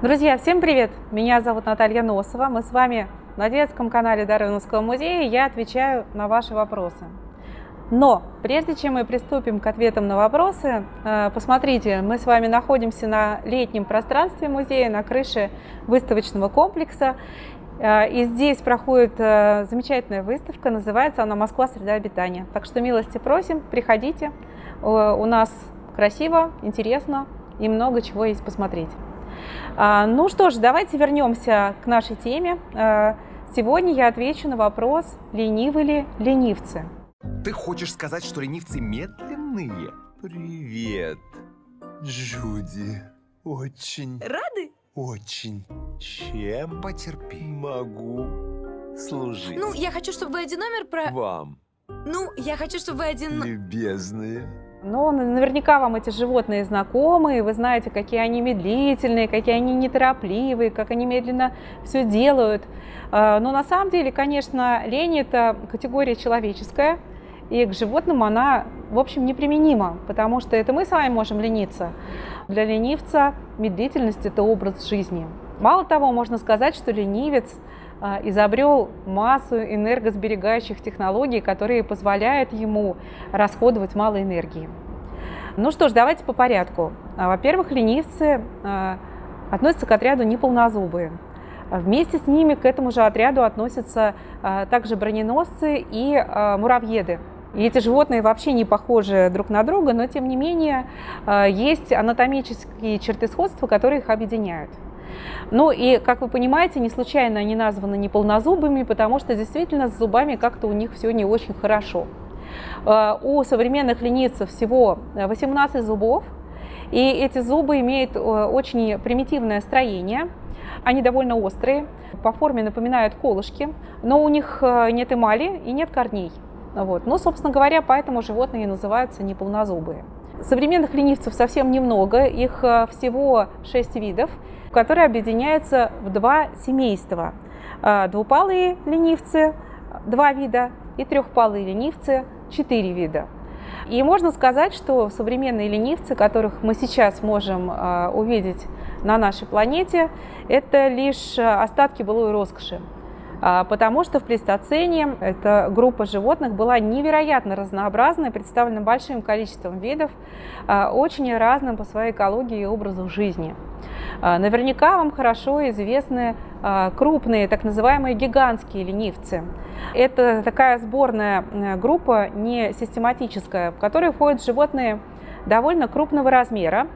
Друзья, всем привет! Меня зовут Наталья Носова. Мы с вами на детском канале Дарвиновского музея. Я отвечаю на ваши вопросы. Но прежде чем мы приступим к ответам на вопросы, э, посмотрите, мы с вами находимся на летнем пространстве музея, на крыше выставочного комплекса. Э, и здесь проходит э, замечательная выставка, называется она «Москва. Среда обитания». Так что милости просим, приходите. У нас красиво, интересно и много чего есть посмотреть. А, ну что ж, давайте вернемся к нашей теме. А, сегодня я отвечу на вопрос, ленивы ли ленивцы. Ты хочешь сказать, что ленивцы медленные? Привет, Джуди. Очень... Рады? Очень. Чем потерпи? Могу служить. Ну, я хочу, чтобы вы один номер про... Вам, Ну, я хочу, чтобы вы один... любезные. Но наверняка вам эти животные знакомы, и вы знаете, какие они медлительные, какие они неторопливые, как они медленно все делают. А, но на самом деле, конечно, лень – это категория человеческая, и к животным она, в общем, неприменима, потому что это мы с вами можем лениться. Для ленивца медлительность – это образ жизни. Мало того, можно сказать, что ленивец изобрел массу энергосберегающих технологий, которые позволяют ему расходовать мало энергии. Ну что ж, давайте по порядку. А, во-первых, ленивцы а, относятся к отряду неполнозубые. Вместе с ними к этому же отряду относятся также броненосцы и муравьеды. И эти животные вообще не похожи друг на друга, но тем не менее есть анатомические черты сходства, которые их объединяют. Ну и, как вы понимаете, не случайно они названы неполнозубыми, потому что действительно с зубами как-то у них все не очень хорошо. Э, у современных ленивцев всего 18 зубов, и эти зубы имеют э, очень примитивное строение. Они довольно острые, по форме напоминают колышки, но у них э, нет эмали и нет корней. Вот. Ну, собственно говоря, поэтому животные называются неполнозубые. Современных ленивцев совсем немного, их всего 6 видов которые объединяются в два семейства. А, двупалые ленивцы – два вида, и трехпалые ленивцы – четыре вида. И можно сказать, что современные ленивцы, которых мы сейчас можем а, увидеть на нашей планете, это лишь остатки былой роскоши. А, потому что в плейстоцене эта группа животных была невероятно разнообразной, представлена большим количеством видов, очень разным по своей экологии и образу жизни. А, наверняка вам хорошо известны а, крупные, так называемые гигантские ленивцы. Это такая сборная э, группа, не систематическая, в которой входят животные довольно крупного размера,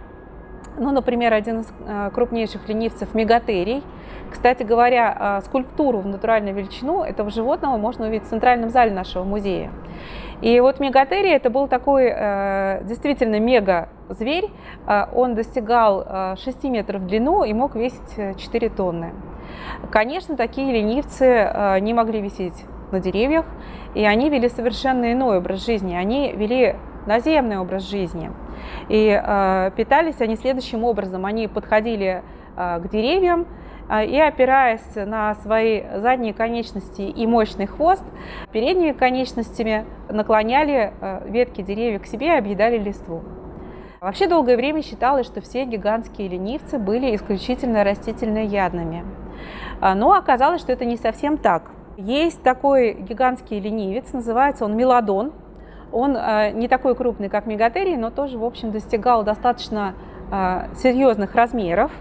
ну, например, один из э, крупнейших ленивцев – мегатерий. Кстати говоря, э, скульптуру в натуральную величину этого животного можно увидеть в центральном зале нашего музея. И вот мегатерий – это был такой э, действительно мега-зверь. Он достигал 6 метров в длину и мог весить 4 тонны. Конечно, такие ленивцы не могли висеть на деревьях, и они вели совершенно иной образ жизни. Они вели наземный образ жизни. И э, питались они следующим образом. Они подходили э, к деревьям э, и, опираясь на свои задние конечности и мощный хвост, передними конечностями наклоняли э, ветки деревьев к себе и объедали листву. Вообще долгое время считалось, что все гигантские ленивцы были исключительно растительноядными. Э, но оказалось, что это не совсем так. Есть такой гигантский ленивец, называется он мелодон. Он э, не такой крупный, как мегатерий, но тоже, в общем, достигал достаточно э, серьезных размеров.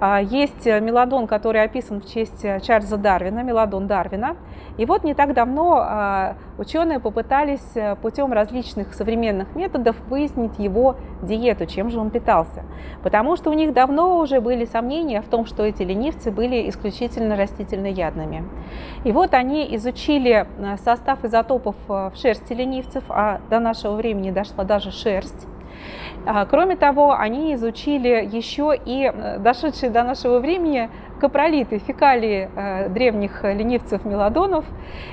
А, есть э, мелодон, который описан в честь э, Чарльза Дарвина, мелодон Дарвина. И вот не так давно а, ученые попытались э, путем различных современных методов выяснить его диету, чем же он питался. Потому что у них давно уже были сомнения в том, что эти ленивцы были исключительно растительноядными. И вот они изучили состав изотопов в шерсти ленивцев, а до нашего времени дошла даже шерсть. А, кроме того, они изучили еще и э, дошедшие до нашего времени капролиты, фекалии э, древних ленивцев-мелодонов.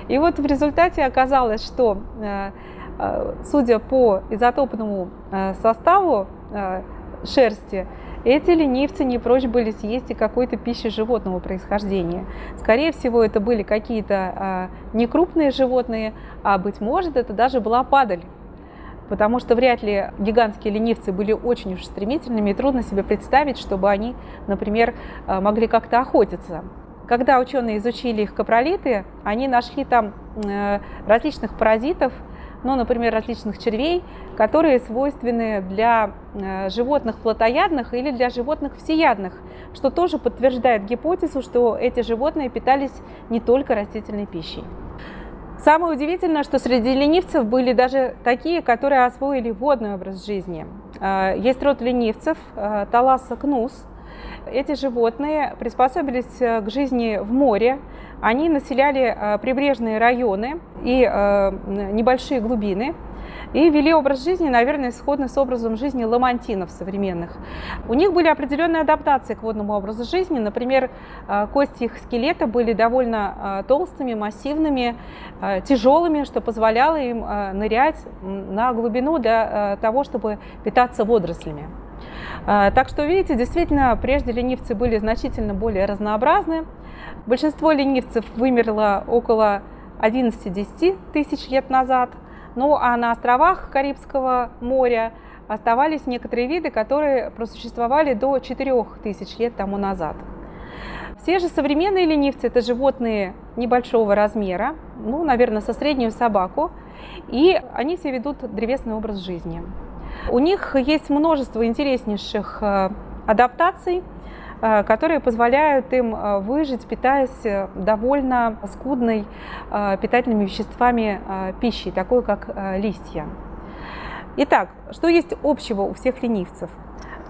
И вот в результате оказалось, что, э, судя по изотопному составу шерсти, эти ленивцы не прочь были съесть и какой-то пищи животного происхождения. Скорее всего, это были какие-то некрупные животные, а быть может, это даже была падаль. Потому что вряд ли гигантские ленивцы были очень уж стремительными, и трудно себе представить, чтобы они, например, могли как-то охотиться. Когда ученые изучили их капролиты, они нашли там различных паразитов, ну, например, различных червей, которые свойственны для э, животных плотоядных или для животных всеядных, что тоже подтверждает гипотезу, что эти животные питались не только растительной пищей. Самое удивительное, что среди ленивцев были даже такие, которые освоили водный образ жизни. Э, есть род ленивцев, э, Таласа кнус. Эти животные приспособились к жизни в море, они населяли э, прибрежные районы и э, небольшие глубины и вели образ жизни, наверное, сходный с образом жизни ламантинов современных. У них были определенные адаптации к водному образу жизни. Например, э, кости их скелета были довольно толстыми, массивными, тяжелыми, что позволяло им нырять на глубину для того, чтобы питаться водорослями. Так что, видите, действительно, прежде ленивцы были значительно более разнообразны. Большинство ленивцев вымерло около 11-10 тысяч лет назад. Ну а на островах Карибского моря оставались некоторые виды, которые просуществовали до 4 тысяч лет тому назад. Все же современные ленивцы – это животные небольшого размера, ну, наверное, со среднюю собаку, и они все ведут древесный образ жизни. У них есть множество интереснейших э, адаптаций, которые позволяют им э, выжить, питаясь э, довольно скудной питательными веществами пищи, такой как листья. Итак, что есть общего у всех ленивцев?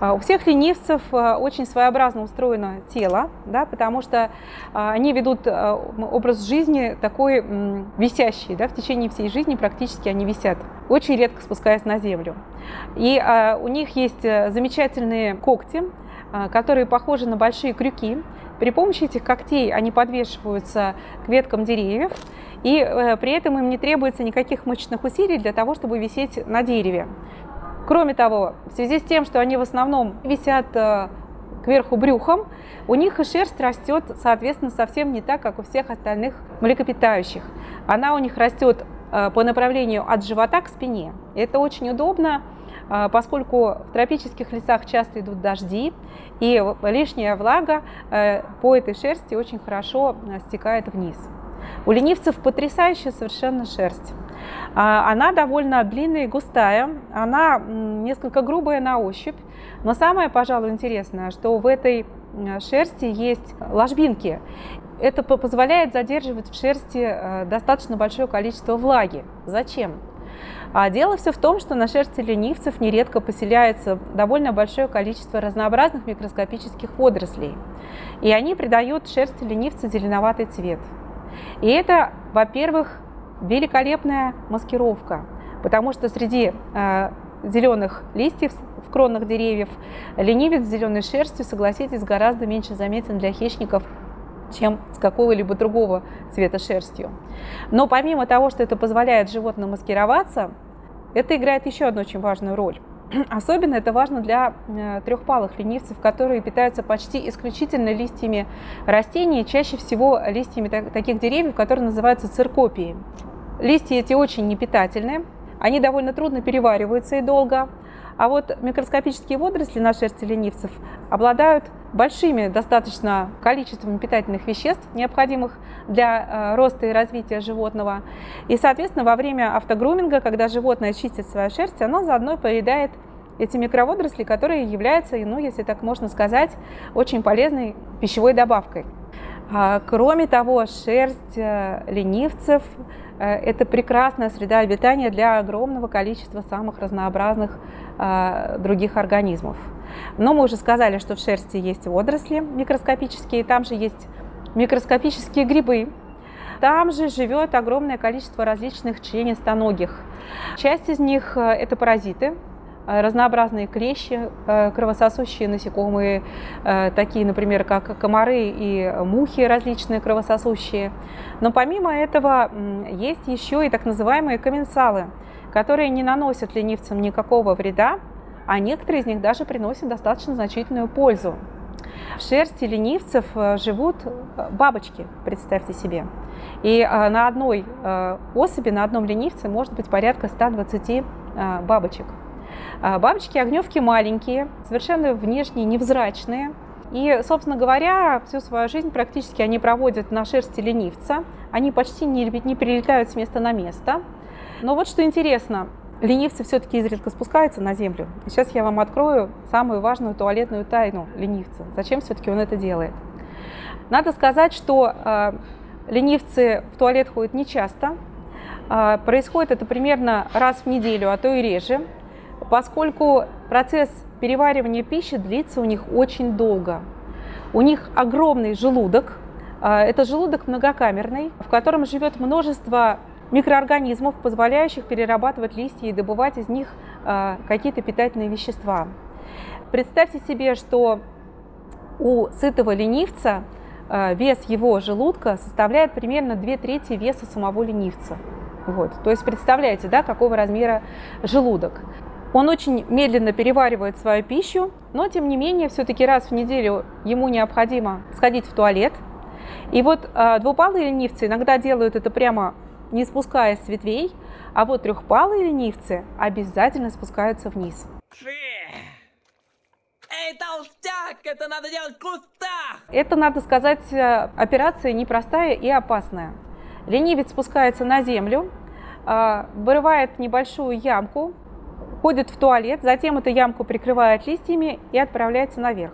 У всех ленивцев очень своеобразно устроено тело, да, потому что они ведут образ жизни такой висящий, да, в течение всей жизни практически они висят, очень редко спускаясь на землю. И у них есть замечательные когти, которые похожи на большие крюки. При помощи этих когтей они подвешиваются к веткам деревьев, и э, при этом им не требуется никаких мышечных усилий для того, чтобы висеть на дереве. Кроме того, в связи с тем, что они в основном висят э, кверху брюхом, у них и шерсть растет, соответственно, совсем не так, как у всех остальных млекопитающих. Она у них растет э, по направлению от живота к спине. Это очень удобно, а, поскольку в тропических лесах часто идут дожди, и лишняя влага э, по этой шерсти очень хорошо э, стекает вниз. У ленивцев потрясающая совершенно шерсть. А, она довольно длинная и густая, она несколько грубая на ощупь, но самое, пожалуй, интересное, что в этой шерсти есть ложбинки. Это позволяет задерживать в шерсти э, достаточно большое количество влаги. Зачем? А дело все в том, что на шерсти ленивцев нередко поселяется довольно большое количество разнообразных микроскопических водорослей. И они придают шерсти ленивца зеленоватый цвет. И это, во-первых, великолепная маскировка, потому что среди э, зеленых листьев в кронах деревьев ленивец с зеленой шерстью, согласитесь, гораздо меньше заметен для хищников, чем с какого-либо другого цвета шерстью. Но помимо того, что это позволяет животным маскироваться, это играет еще одну очень важную роль. Особенно это важно для э, трехпалых ленивцев, которые питаются почти исключительно листьями растений, чаще всего листьями таких деревьев, которые называются циркопии. Листья эти очень непитательные, они довольно трудно перевариваются и долго, а вот микроскопические водоросли на шерсти ленивцев обладают большими достаточно количеством питательных веществ, необходимых для э, роста и развития животного. И, соответственно, во время автогруминга, когда животное чистит свою шерсть, оно заодно поедает эти микроводоросли, которые являются, ну, если так можно сказать, очень полезной пищевой добавкой. А, кроме того, шерсть э, ленивцев Э, это прекрасная среда обитания для огромного количества самых разнообразных других организмов. Но мы уже сказали, что в шерсти есть водоросли микроскопические, там же есть микроскопические грибы, там же живет огромное количество различных членистоногих. Часть из них э, это паразиты, Э, разнообразные клещи, э, кровососущие насекомые, такие, например, как комары и мухи различные кровососущие. Но помимо этого есть еще и так называемые комменсалы, которые не наносят ленивцам никакого вреда, а некоторые из них даже приносят достаточно значительную пользу. В шерсти ленивцев живут бабочки, представьте себе. И на одной особи, на одном ленивце может быть порядка 120 а, бабочек. Бабочки-огневки маленькие, совершенно внешне невзрачные. И, собственно говоря, всю свою жизнь практически они проводят на шерсти ленивца. Они почти не, не перелетают с места на место. Но вот что интересно, ленивцы все-таки изредка спускаются на землю. Сейчас я вам открою самую важную туалетную тайну ленивца. Зачем все-таки он это делает? Надо сказать, что э, ленивцы в туалет ходят нечасто. Э, происходит это примерно раз в неделю, а то и реже поскольку процесс переваривания пищи длится у них очень долго. У них огромный желудок, а, это желудок многокамерный, в котором живет множество микроорганизмов, позволяющих перерабатывать листья и добывать из них а, какие-то питательные вещества. Представьте себе, что у сытого ленивца а, вес его желудка составляет примерно 2 трети веса самого ленивца. Вот. То есть представляете, да, какого размера желудок. Он очень медленно переваривает свою пищу, но тем не менее все-таки раз в неделю ему необходимо сходить в туалет. И вот э, двупалые ленивцы иногда делают это прямо не спускаясь с ветвей, а вот трехпалые ленивцы обязательно спускаются вниз. Эй, толстяк, это надо делать в кустах! Это, надо сказать, э, операция непростая и опасная. Ленивец спускается на землю, э, вырывает небольшую ямку, ходит в туалет, затем эту ямку прикрывает листьями и отправляется наверх.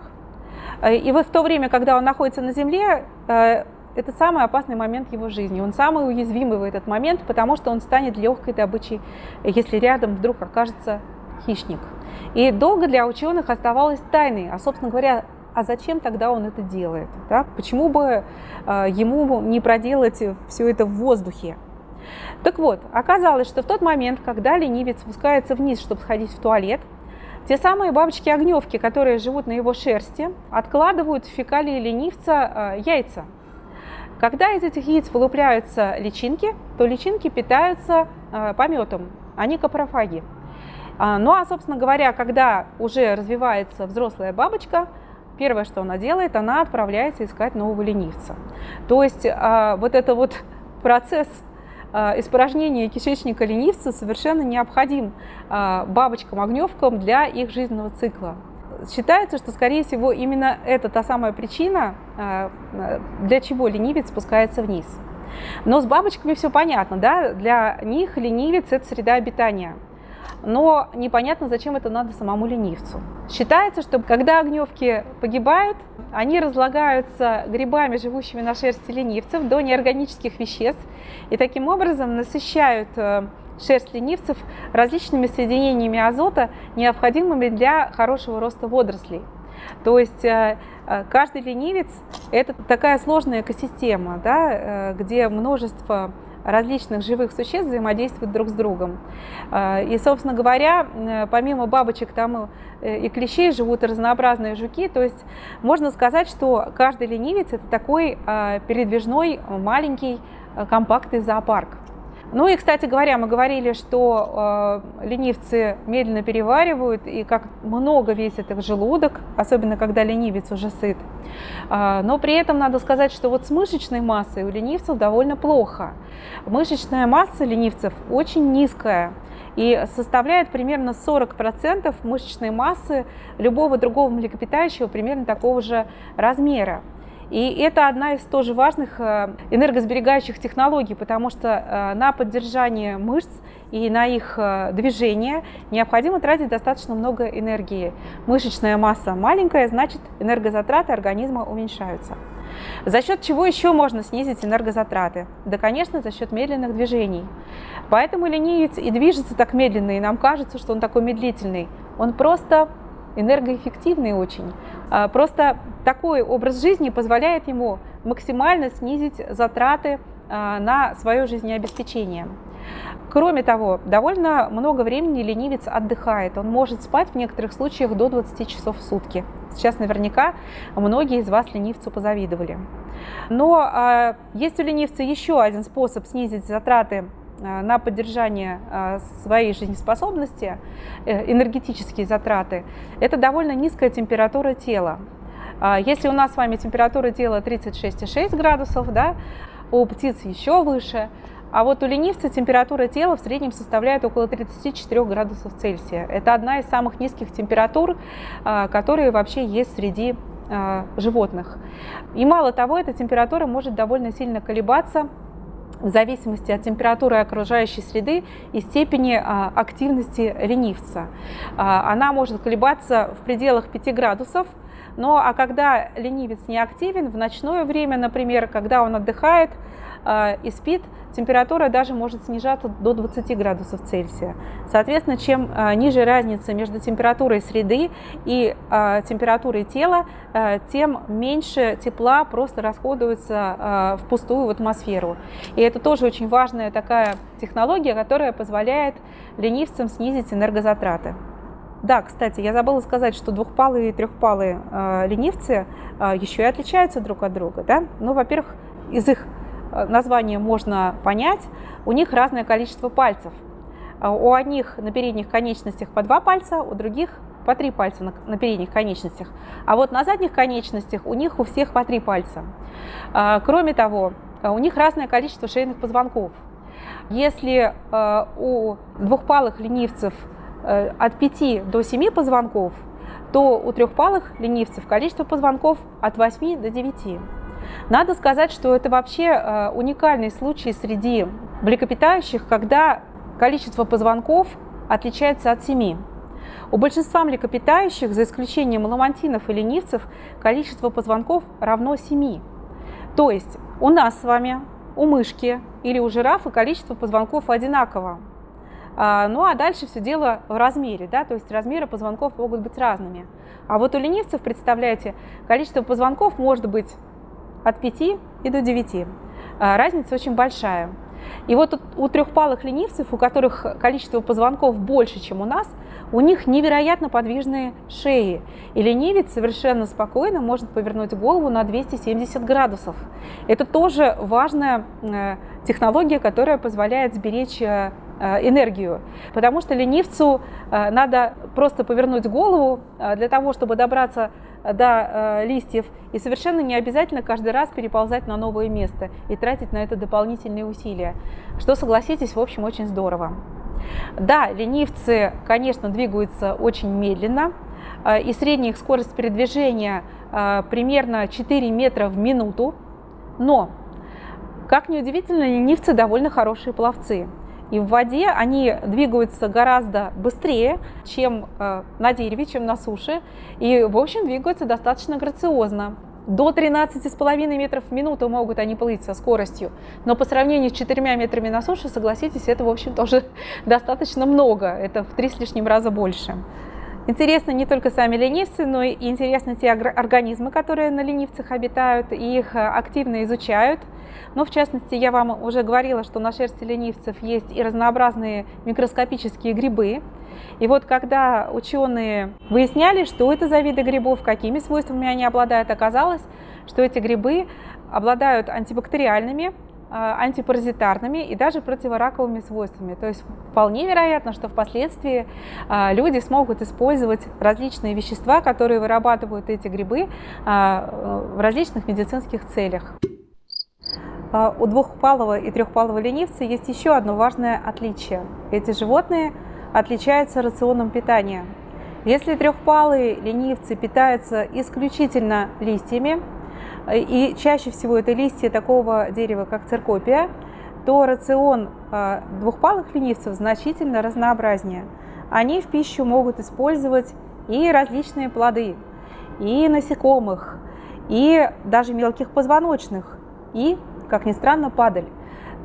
Э, и вот в то время, когда он находится на земле, это самый опасный момент его жизни. Он самый уязвимый в этот момент, потому что он станет легкой добычей, если рядом вдруг окажется хищник. И долго для ученых оставалось тайной, а, собственно говоря, а зачем тогда он это делает? Да? Почему бы э, ему не проделать все это в воздухе? Так вот, оказалось, что в тот момент, когда ленивец спускается вниз, чтобы сходить в туалет, те самые бабочки-огневки, которые живут на его шерсти, откладывают в фекалии ленивца э, яйца. Когда из этих яиц вылупляются личинки, то личинки питаются э, пометом, они капрофаги. А, ну а, собственно говоря, когда уже развивается взрослая бабочка, первое, что она делает, она отправляется искать нового ленивца. То есть э, вот это вот процесс а, испражнение кишечника ленивца совершенно необходим а, бабочкам-огневкам для их жизненного цикла. Считается, что, скорее всего, именно это та самая причина, а, для чего ленивец спускается вниз. Но с бабочками все понятно, да? Для них ленивец – это среда обитания – но непонятно, зачем это надо самому ленивцу. Считается, что когда огневки погибают, они разлагаются грибами, живущими на шерсти ленивцев, до неорганических веществ, и таким образом насыщают э, шерсть ленивцев различными соединениями азота, необходимыми для хорошего роста водорослей. То есть э, э, каждый ленивец – это такая сложная экосистема, да, где множество различных живых существ взаимодействуют друг с другом. И, собственно говоря, э, помимо бабочек там э, и клещей живут разнообразные жуки, то есть можно сказать, что каждый ленивец – это такой передвижной маленький э, компактный зоопарк. Ну и, кстати говоря, мы говорили, что э, ленивцы медленно переваривают, и как много весит их желудок, особенно когда ленивец уже сыт. Э, но при этом надо сказать, что вот с мышечной массой у ленивцев довольно плохо. Мышечная масса ленивцев очень низкая и составляет примерно 40% мышечной массы любого другого млекопитающего примерно такого же размера. И это одна из тоже важных э, энергосберегающих технологий, потому что э, на поддержание мышц и на их э, движение необходимо тратить достаточно много энергии. Мышечная масса маленькая, значит энергозатраты организма уменьшаются. За счет чего еще можно снизить энергозатраты? Да, конечно, за счет медленных движений. Поэтому ленивец и движется так медленно, и нам кажется, что он такой медлительный. Он просто энергоэффективный очень. А, просто такой образ жизни позволяет ему максимально снизить затраты а, на свое жизнеобеспечение. Кроме того, довольно много времени ленивец отдыхает. Он может спать в некоторых случаях до 20 часов в сутки. Сейчас наверняка многие из вас ленивцу позавидовали. Но э, есть у ленивца еще один способ снизить затраты на поддержание э, своей жизнеспособности, э, энергетические затраты, это довольно низкая температура тела. Если у нас с вами температура тела 36,6 градусов, да, у птиц еще выше, А вот у ленивца температура тела в среднем составляет около 34 градусов Цельсия. Это одна из самых низких температур, а, которые вообще есть среди а, животных. И мало того, эта температура может довольно сильно колебаться в зависимости от температуры окружающей среды и степени а, активности ленивца. Она может колебаться в пределах 5 градусов, но а когда ленивец не активен, в ночное время, например, когда он отдыхает и спит, температура даже может снижаться до 20 градусов Цельсия. Соответственно, чем а, ниже разница между температурой среды и а, температурой тела, а, тем меньше тепла просто расходуется впустую в атмосферу. И это тоже очень важная такая технология, которая позволяет ленивцам снизить энергозатраты. Да, кстати, я забыла сказать, что двухпалые и трехпалые э, ленивцы э, еще и отличаются друг от друга. Да? Ну, во-первых, из их название можно понять, у них разное количество пальцев. Э, у одних на передних конечностях по два пальца, у других по три пальца на, на передних конечностях. А вот на задних конечностях у них у всех по три пальца. Э, кроме того, у них разное количество шейных позвонков. Если у двухпалых ленивцев от 5 до 7 позвонков, то у трехпалых ленивцев количество позвонков от 8 до 9. Надо сказать, что это вообще э, уникальный случай среди млекопитающих, когда количество позвонков отличается от семи. У большинства млекопитающих, за исключением ламантинов и ленивцев, количество позвонков равно 7. То есть у нас с вами, у мышки или у жирафа количество позвонков одинаково. А, ну а дальше все дело в размере, да, то есть размеры позвонков могут быть разными. А вот у ленивцев, представляете, количество позвонков может быть от 5 и до 9. А, разница очень большая. И вот у трехпалых ленивцев, у которых количество позвонков больше, чем у нас, у них невероятно подвижные шеи. И ленивец совершенно спокойно может повернуть голову на 270 градусов. Это тоже важная э, технология, которая позволяет сберечь э, энергию. Потому что ленивцу надо просто повернуть голову для того, чтобы добраться до листьев. И совершенно не обязательно каждый раз переползать на новое место и тратить на это дополнительные усилия. Что, согласитесь, в общем, очень здорово. Да, ленивцы, конечно, двигаются очень медленно, э, и средняя их скорость передвижения э, примерно 4 метра в минуту, но, как ни удивительно, ленивцы довольно хорошие пловцы. И в воде они двигаются гораздо быстрее, чем э, на дереве, чем на суше, и, в общем, двигаются достаточно грациозно. До 13,5 метров в минуту могут они плыть со скоростью, но по сравнению с 4 метрами на суше, согласитесь, это, в общем, тоже достаточно много, это в три с лишним раза больше. Интересны не только сами ленивцы, но и интересны те организмы, которые на ленивцах обитают, и их э, активно изучают. Но, в частности, я вам уже говорила, что на шерсти ленивцев есть и разнообразные микроскопические грибы. И вот когда ученые выясняли, что это за виды грибов, какими свойствами они обладают, оказалось, что эти грибы обладают антибактериальными, антипаразитарными и даже противораковыми свойствами. То есть вполне вероятно, что впоследствии а, люди смогут использовать различные вещества, которые вырабатывают эти грибы а, в различных медицинских целях. У двухпалого и трехпалого ленивца есть еще одно важное отличие. Эти животные отличаются рационом питания. Если трехпалые ленивцы питаются исключительно листьями, и чаще всего это листья такого дерева, как циркопия, то рацион а, двухпалых ленивцев значительно разнообразнее. Они в пищу могут использовать и различные плоды, и насекомых, и даже мелких позвоночных, и, как ни странно, падаль.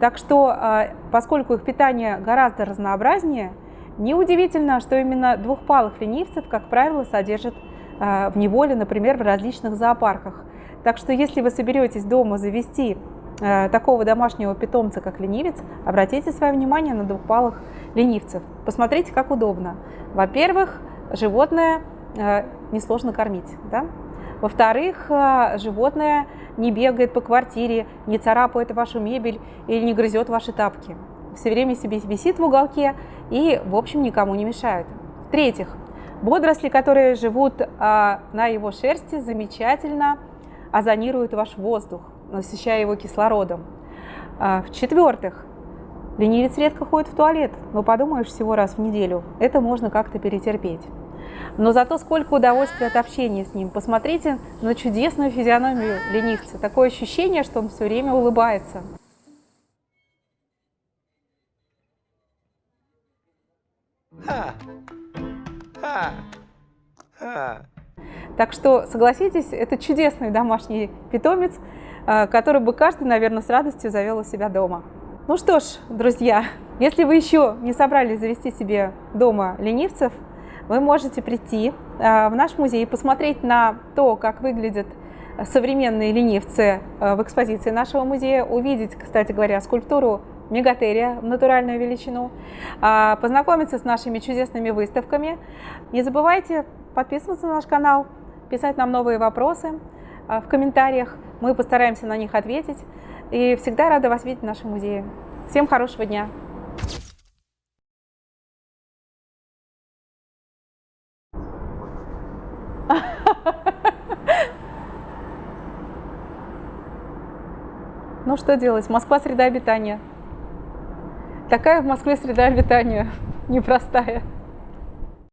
Так что, а, поскольку их питание гораздо разнообразнее, неудивительно, что именно двухпалых ленивцев, как правило, содержат а, в неволе, например, в различных зоопарках. Так что если вы соберетесь дома завести э, такого домашнего питомца, как ленивец, обратите свое внимание на двухпалых ленивцев. Посмотрите, как удобно. Во-первых, животное э, несложно кормить. Да? Во-вторых, э, животное не бегает по квартире, не царапает вашу мебель или не грызет ваши тапки. Все время себе висит в уголке и, в общем, никому не мешает. В-третьих, водоросли, которые живут на его шерсти, замечательно озонирует ваш воздух, насыщая его кислородом. А, В-четвертых, Ленивец редко ходит в туалет, но подумаешь всего раз в неделю, это можно как-то перетерпеть. Но зато сколько удовольствия от общения с ним. Посмотрите на чудесную физиономию ленивца. Такое ощущение, что он все время улыбается. Ха! Ха! Ха! Так что, согласитесь, это чудесный домашний питомец, э, который бы каждый, наверное, с радостью завел у себя дома. Ну что ж, друзья, если вы еще не собрались завести себе дома ленивцев, вы можете прийти э, в наш музей и посмотреть на то, как выглядят современные ленивцы э, в экспозиции нашего музея, увидеть, кстати говоря, скульптуру мегатерия в натуральную величину, а, познакомиться с нашими чудесными выставками. Не забывайте подписываться на наш канал, писать нам новые вопросы а, в комментариях. Мы постараемся на них ответить. И всегда рада вас видеть в нашем музее. Всем хорошего дня! Ну что делать? Москва среда обитания. Такая в Москве среда обитания непростая.